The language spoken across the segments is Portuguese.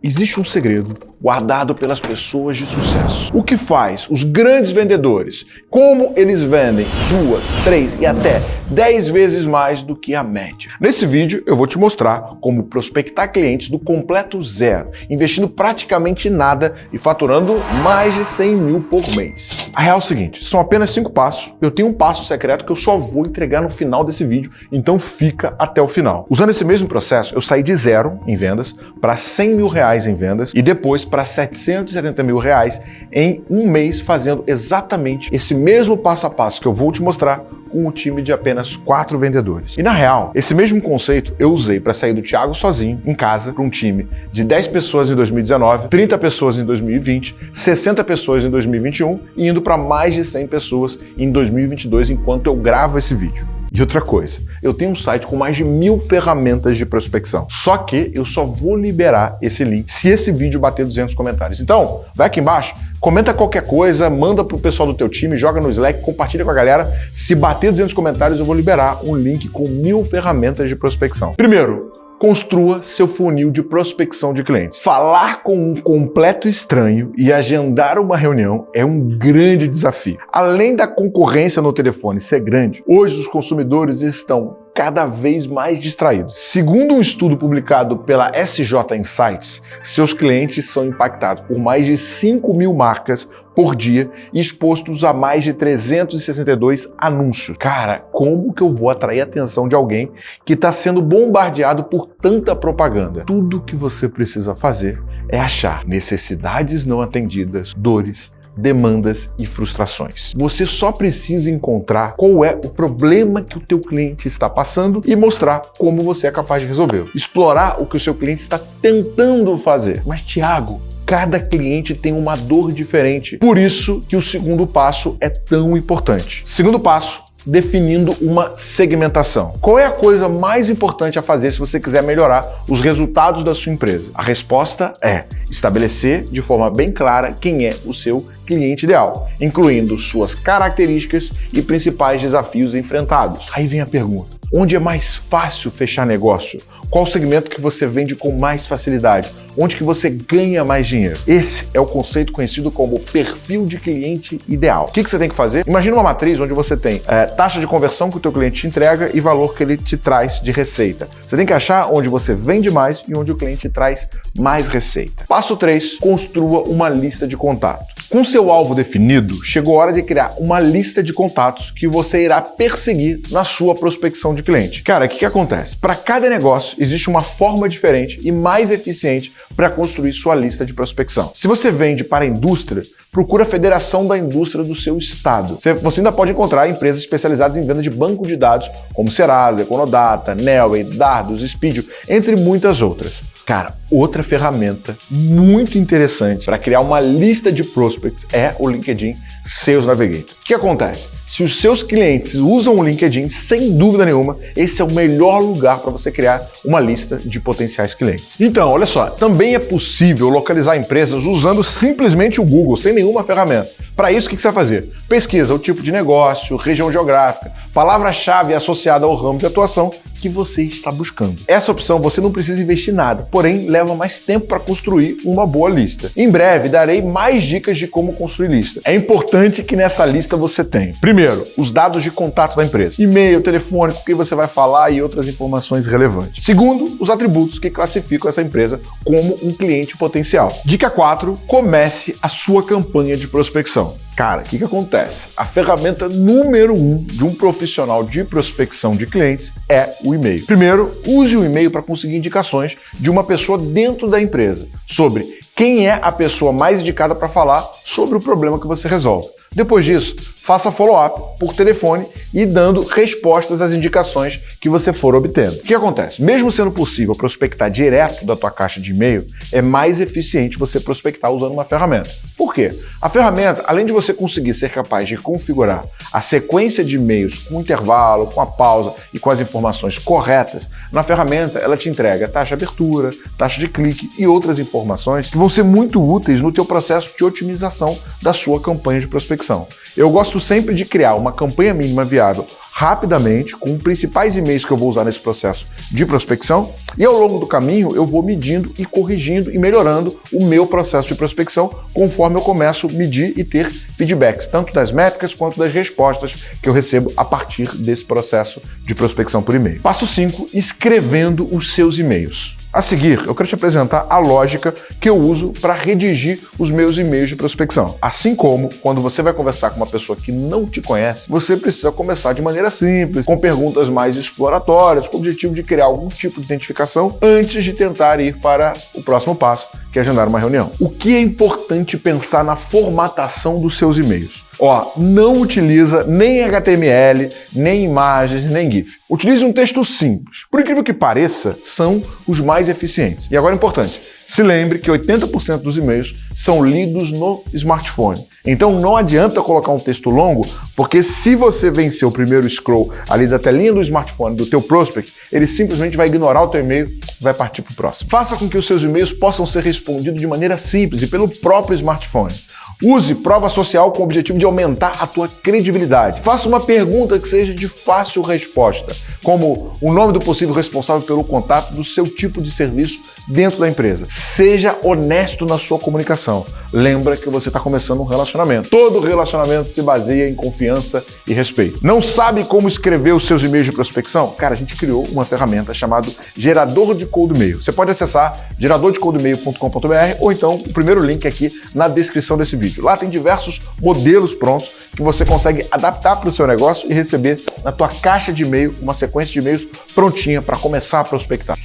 Existe um segredo guardado pelas pessoas de sucesso. O que faz os grandes vendedores? Como eles vendem duas, três e até dez vezes mais do que a média. Nesse vídeo eu vou te mostrar como prospectar clientes do completo zero, investindo praticamente nada e faturando mais de 100 mil por mês. A real é o seguinte, são apenas cinco passos, eu tenho um passo secreto que eu só vou entregar no final desse vídeo, então fica até o final. Usando esse mesmo processo, eu saí de zero em vendas para 100 mil reais em vendas e depois para 770 mil reais em um mês fazendo exatamente esse mesmo passo a passo que eu vou te mostrar com um time de apenas quatro vendedores. E na real, esse mesmo conceito eu usei para sair do Thiago sozinho, em casa, para um time de 10 pessoas em 2019, 30 pessoas em 2020, 60 pessoas em 2021 e indo para mais de 100 pessoas em 2022 enquanto eu gravo esse vídeo. E outra coisa, eu tenho um site com mais de mil ferramentas de prospecção. Só que eu só vou liberar esse link se esse vídeo bater 200 comentários. Então, vai aqui embaixo, comenta qualquer coisa, manda pro pessoal do teu time, joga no Slack, compartilha com a galera. Se bater 200 comentários, eu vou liberar um link com mil ferramentas de prospecção. Primeiro, construa seu funil de prospecção de clientes. Falar com um completo estranho e agendar uma reunião é um grande desafio. Além da concorrência no telefone ser grande, hoje os consumidores estão cada vez mais distraídos. Segundo um estudo publicado pela SJ Insights, seus clientes são impactados por mais de 5 mil marcas por dia expostos a mais de 362 anúncios. Cara, como que eu vou atrair a atenção de alguém que está sendo bombardeado por tanta propaganda? Tudo que você precisa fazer é achar necessidades não atendidas, dores, demandas e frustrações. Você só precisa encontrar qual é o problema que o teu cliente está passando e mostrar como você é capaz de resolvê-lo. Explorar o que o seu cliente está tentando fazer. Mas, Tiago, cada cliente tem uma dor diferente. Por isso que o segundo passo é tão importante. Segundo passo, definindo uma segmentação. Qual é a coisa mais importante a fazer se você quiser melhorar os resultados da sua empresa? A resposta é estabelecer de forma bem clara quem é o seu cliente ideal, incluindo suas características e principais desafios enfrentados. Aí vem a pergunta: onde é mais fácil fechar negócio? Qual segmento que você vende com mais facilidade? Onde que você ganha mais dinheiro? Esse é o conceito conhecido como perfil de cliente ideal. O que, que você tem que fazer? Imagina uma matriz onde você tem é, taxa de conversão que o teu cliente te entrega e valor que ele te traz de receita. Você tem que achar onde você vende mais e onde o cliente traz mais receita. Passo 3. Construa uma lista de contatos. Com seu alvo definido, chegou a hora de criar uma lista de contatos que você irá perseguir na sua prospecção de cliente. Cara, o que, que acontece? Para cada negócio, existe uma forma diferente e mais eficiente para construir sua lista de prospecção. Se você vende para a indústria, procura a federação da indústria do seu estado. Você ainda pode encontrar empresas especializadas em venda de banco de dados, como Serasa, Econodata, Nelway, Dardos, Speedio, entre muitas outras. Cara, outra ferramenta muito interessante para criar uma lista de prospects é o LinkedIn Sales Navigator. O que acontece? Se os seus clientes usam o LinkedIn, sem dúvida nenhuma, esse é o melhor lugar para você criar uma lista de potenciais clientes. Então, olha só, também é possível localizar empresas usando simplesmente o Google, sem nenhuma ferramenta. Para isso, o que você vai fazer? Pesquisa o tipo de negócio, região geográfica, palavra-chave associada ao ramo de atuação que você está buscando. Essa opção você não precisa investir nada, porém leva mais tempo para construir uma boa lista. Em breve darei mais dicas de como construir lista. É importante que nessa lista você tenha, primeiro, os dados de contato da empresa, e-mail, telefone, com quem você vai falar e outras informações relevantes. Segundo, os atributos que classificam essa empresa como um cliente potencial. Dica 4, comece a sua campanha de prospecção. Cara, o que, que acontece? A ferramenta número um de um profissional de prospecção de clientes é o e-mail. Primeiro, use o e-mail para conseguir indicações de uma pessoa dentro da empresa sobre quem é a pessoa mais indicada para falar sobre o problema que você resolve. Depois disso, faça follow-up por telefone e dando respostas às indicações que você for obtendo. O que acontece? Mesmo sendo possível prospectar direto da tua caixa de e-mail, é mais eficiente você prospectar usando uma ferramenta. Por quê? A ferramenta, além de você conseguir ser capaz de configurar a sequência de e-mails com intervalo, com a pausa e com as informações corretas, na ferramenta ela te entrega taxa de abertura, taxa de clique e outras informações que vão ser muito úteis no teu processo de otimização da sua campanha de prospecção. Eu gosto sempre de criar uma campanha mínima viável rapidamente com os principais e-mails que eu vou usar nesse processo de prospecção e ao longo do caminho eu vou medindo e corrigindo e melhorando o meu processo de prospecção conforme eu começo a medir e ter feedbacks, tanto das métricas quanto das respostas que eu recebo a partir desse processo de prospecção por e-mail. Passo 5, escrevendo os seus e-mails. A seguir, eu quero te apresentar a lógica que eu uso para redigir os meus e-mails de prospecção. Assim como, quando você vai conversar com uma pessoa que não te conhece, você precisa começar de maneira simples, com perguntas mais exploratórias, com o objetivo de criar algum tipo de identificação antes de tentar ir para o próximo passo, que é agendar uma reunião. O que é importante pensar na formatação dos seus e-mails? Ó, não utiliza nem HTML, nem imagens, nem GIF. Utilize um texto simples. Por incrível que pareça, são os mais eficientes. E agora importante, se lembre que 80% dos e-mails são lidos no smartphone. Então não adianta colocar um texto longo, porque se você vencer o primeiro scroll ali da telinha do smartphone do teu prospect, ele simplesmente vai ignorar o teu e-mail e vai partir para o próximo. Faça com que os seus e-mails possam ser respondidos de maneira simples e pelo próprio smartphone. Use prova social com o objetivo de aumentar a tua credibilidade. Faça uma pergunta que seja de fácil resposta, como o nome do possível responsável pelo contato do seu tipo de serviço dentro da empresa. Seja honesto na sua comunicação. Lembra que você está começando um relacionamento. Todo relacionamento se baseia em confiança e respeito. Não sabe como escrever os seus e-mails de prospecção? Cara, a gente criou uma ferramenta chamada Gerador de Cold Mail. Você pode acessar geradordecodemail.com.br ou então o primeiro link aqui na descrição desse vídeo. Lá tem diversos modelos prontos que você consegue adaptar para o seu negócio e receber na tua caixa de e-mail uma sequência de e-mails prontinha para começar a prospectar.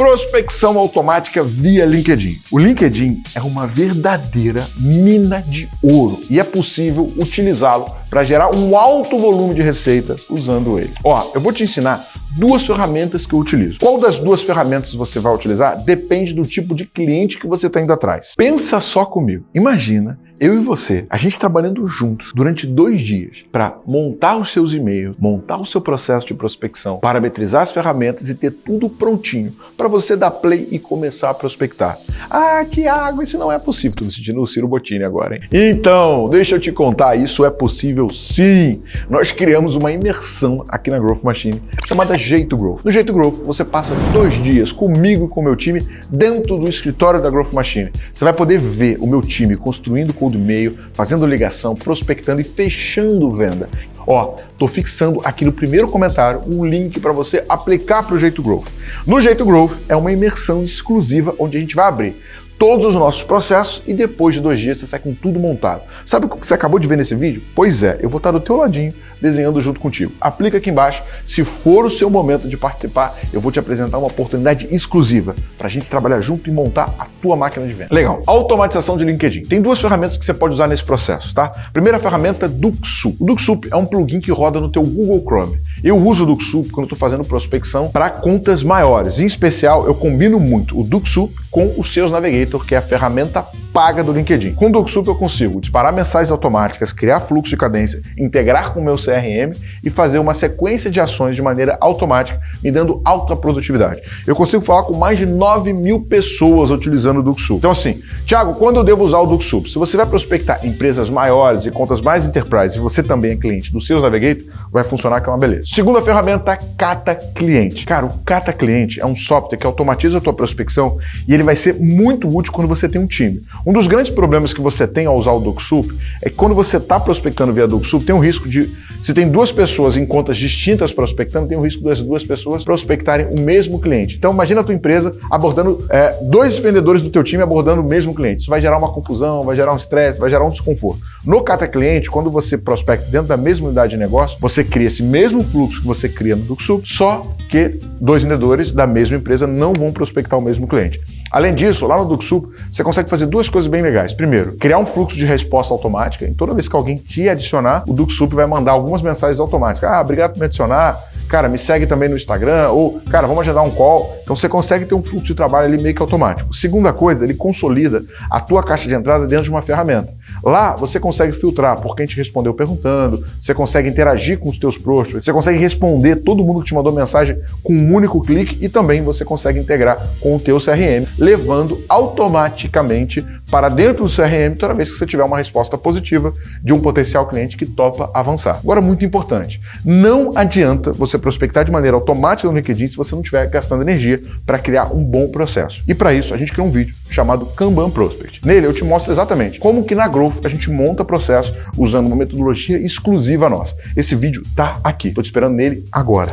Prospecção automática via LinkedIn. O LinkedIn é uma verdadeira mina de ouro e é possível utilizá-lo para gerar um alto volume de receita usando ele. Ó, eu vou te ensinar duas ferramentas que eu utilizo. Qual das duas ferramentas você vai utilizar depende do tipo de cliente que você está indo atrás. Pensa só comigo. Imagina eu e você, a gente trabalhando juntos durante dois dias para montar os seus e-mails, montar o seu processo de prospecção, parametrizar as ferramentas e ter tudo prontinho para você dar play e começar a prospectar. Ah, Tiago, isso não é possível. Estou me sentindo o Ciro Bottini agora, hein? Então, deixa eu te contar, isso é possível sim. Nós criamos uma imersão aqui na Growth Machine chamada Jeito Growth. No Jeito Growth, você passa dois dias comigo e com o meu time dentro do escritório da Growth Machine. Você vai poder ver o meu time construindo cold e-mail, fazendo ligação, prospectando e fechando venda. Ó, tô fixando aqui no primeiro comentário um link para você aplicar para o Jeito Growth. No Jeito Growth é uma imersão exclusiva onde a gente vai abrir todos os nossos processos e depois de dois dias você sai com tudo montado. Sabe o que você acabou de ver nesse vídeo? Pois é, eu vou estar do teu ladinho desenhando junto contigo. Aplica aqui embaixo. Se for o seu momento de participar, eu vou te apresentar uma oportunidade exclusiva para a gente trabalhar junto e montar a tua máquina de venda. Legal. Automatização de LinkedIn. Tem duas ferramentas que você pode usar nesse processo, tá? Primeira ferramenta, Duxup. O Duxup é um plugin que roda no teu Google Chrome. Eu uso o Duxup quando estou fazendo prospecção para contas maiores. Em especial, eu combino muito o Duxup com o Sales Navigator, que é a ferramenta paga do LinkedIn. Com o DocSoup eu consigo disparar mensagens automáticas, criar fluxo de cadência, integrar com o meu CRM e fazer uma sequência de ações de maneira automática, me dando alta produtividade. Eu consigo falar com mais de 9 mil pessoas utilizando o DocSoup. Então assim, Thiago, quando eu devo usar o DocSoup? Se você vai prospectar empresas maiores e contas mais enterprise e você também é cliente do Sales Navigator, vai funcionar que é uma beleza. Segunda ferramenta, Cata Cliente. Cara, o Cata Cliente é um software que automatiza a tua prospecção e ele vai ser muito útil quando você tem um time. Um dos grandes problemas que você tem ao usar o DocSoup é que quando você está prospectando via DocSoup, tem um risco de, se tem duas pessoas em contas distintas prospectando, tem o risco das duas pessoas prospectarem o mesmo cliente. Então imagina a tua empresa abordando é, dois vendedores do teu time abordando o mesmo cliente. Isso vai gerar uma confusão, vai gerar um estresse, vai gerar um desconforto. No Cata Cliente, quando você prospecta dentro da mesma unidade de negócio, você cria esse mesmo fluxo que você cria no DocSoup, só que dois vendedores da mesma empresa não vão prospectar o mesmo cliente. Além disso, lá no DuckSoup, você consegue fazer duas coisas bem legais. Primeiro, criar um fluxo de resposta automática. E toda vez que alguém te adicionar, o DuckSoup vai mandar algumas mensagens automáticas. Ah, obrigado por me adicionar. Cara, me segue também no Instagram. Ou, cara, vamos agendar um call. Então você consegue ter um fluxo de trabalho ali meio que automático. Segunda coisa, ele consolida a tua caixa de entrada dentro de uma ferramenta. Lá você consegue filtrar por quem te respondeu perguntando, você consegue interagir com os teus prospects, você consegue responder todo mundo que te mandou mensagem com um único clique e também você consegue integrar com o teu CRM, levando automaticamente para dentro do CRM toda vez que você tiver uma resposta positiva de um potencial cliente que topa avançar. Agora, muito importante, não adianta você prospectar de maneira automática no LinkedIn se você não estiver gastando energia para criar um bom processo. E para isso, a gente criou um vídeo chamado Kanban Prospect. Nele eu te mostro exatamente como que na Growth a gente monta processo usando uma metodologia exclusiva nossa. Esse vídeo tá aqui. Tô te esperando nele agora.